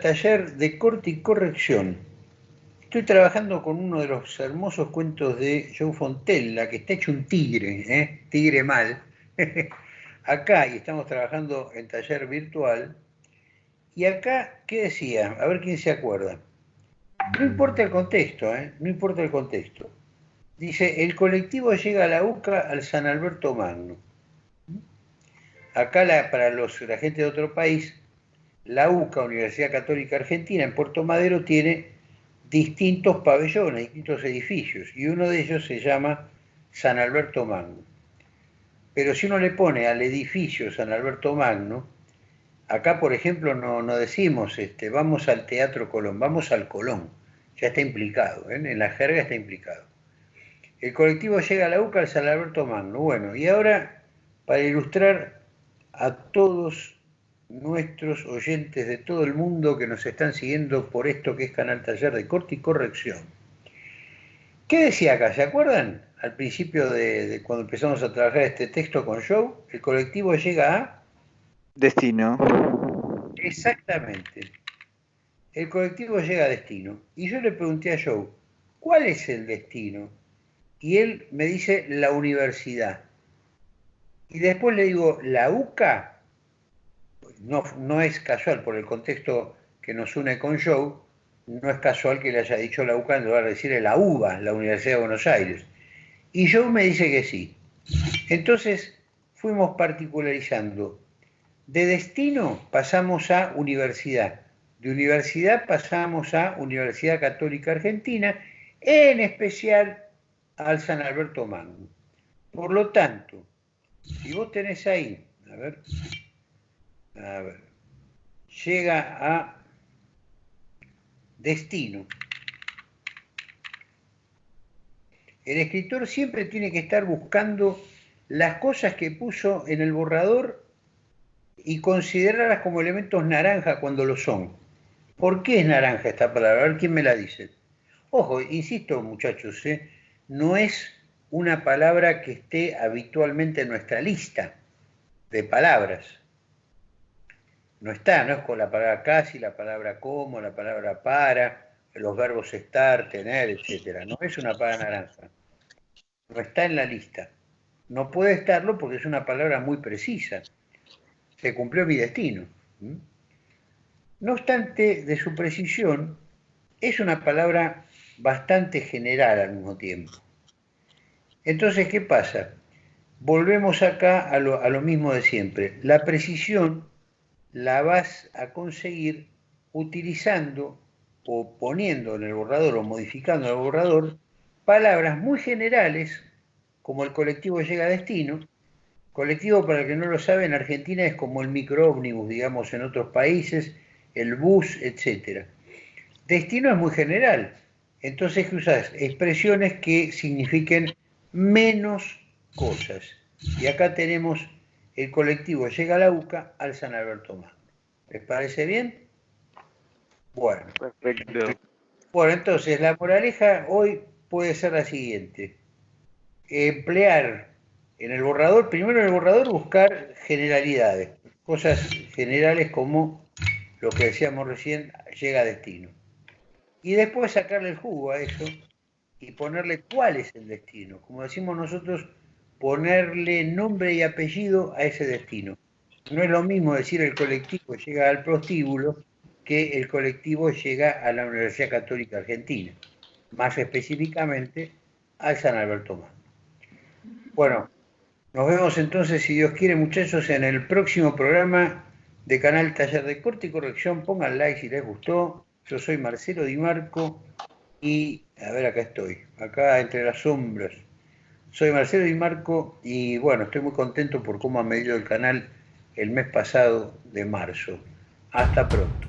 taller de corte y corrección. Estoy trabajando con uno de los hermosos cuentos de Joe Fontella, que está hecho un tigre, ¿eh? tigre mal. acá, y estamos trabajando en taller virtual. Y acá, ¿qué decía? A ver quién se acuerda. No importa el contexto, ¿eh? no importa el contexto. Dice, el colectivo llega a la UCA al San Alberto Magno. Acá para los, la gente de otro país, la UCA, Universidad Católica Argentina, en Puerto Madero tiene distintos pabellones, distintos edificios, y uno de ellos se llama San Alberto Magno. Pero si uno le pone al edificio San Alberto Magno, acá por ejemplo no, decimos este, vamos al Teatro Colón, vamos al Colón, ya está implicado, ¿eh? en la jerga está implicado. El colectivo llega a la UCA al San Alberto Magno. Bueno, y ahora, para ilustrar a todos nuestros oyentes de todo el mundo que nos están siguiendo por esto que es Canal Taller de Corte y Corrección. ¿Qué decía acá? ¿Se acuerdan? Al principio de, cuando empezamos a trabajar este texto con Joe, el colectivo llega a... Destino. Exactamente. El colectivo llega a destino. Y yo le pregunté a Joe, ¿cuál es el destino? Y él me dice la universidad. Y después le digo, ¿la UCA? No, es casual, por el contexto que nos une con Joe, no es casual que le haya dicho la UCA en lugar de decirle la UBA, la Universidad de Buenos Aires. Y Joe me dice que sí. Entonces fuimos particularizando. De destino pasamos a universidad. De universidad pasamos a Universidad Católica Argentina, en especial al San Alberto Magno. Por lo tanto, si vos tenés ahí, a ver, a ver, llega a destino. El escritor siempre tiene que estar buscando las cosas que puso en el borrador y considerarlas como elementos naranja cuando lo son. ¿Por qué es naranja esta palabra? A ver quién me la dice. Ojo, insisto muchachos, ¿eh? no es una palabra que esté habitualmente en nuestra lista de palabras no está, no es con la palabra casi, la palabra como, la palabra para, los verbos estar, tener, etc. No es una palabra naranja. No está en la lista. No puede estarlo porque es una palabra muy precisa. Se cumplió mi destino. No obstante, de su precisión, es una palabra bastante general al mismo tiempo. Entonces, ¿qué pasa? Volvemos acá a lo, a lo mismo de siempre. La precisión la vas a conseguir utilizando o poniendo en el borrador o modificando el borrador palabras muy generales como el colectivo llega a destino. Colectivo, para el que no lo sabe, en Argentina es como el microómnibus, digamos, en otros países, el bus, etc. Destino es muy general. Entonces, ¿qué? Expresiones que signifiquen menos cosas. Y acá tenemos el colectivo llega a la UCA al San Alberto Magno. ¿Les parece bien? Bueno. Perfecto. Bueno, entonces la moraleja hoy puede ser la siguiente. Emplear en el borrador, primero en el borrador buscar generalidades, cosas generales como lo que decíamos recién, llega a destino. Y después sacarle el jugo a eso y ponerle cuál es el destino. Como decimos nosotros, ponerle nombre y apellido a ese destino. No es lo mismo decir el colectivo llega al prostíbulo que el colectivo llega a la Universidad Católica Argentina, más específicamente al San Alberto Magno. Bueno, nos vemos entonces, si Dios quiere, muchachos, en el próximo programa de Canal Taller de Corte y Corrección. Pongan like si les gustó. Yo soy Marcelo Di Marco y, a ver, acá estoy, acá entre las sombras. Soy Marcelo Di Marco y bueno, estoy muy contento por cómo ha medido el canal el mes pasado de marzo. Hasta pronto.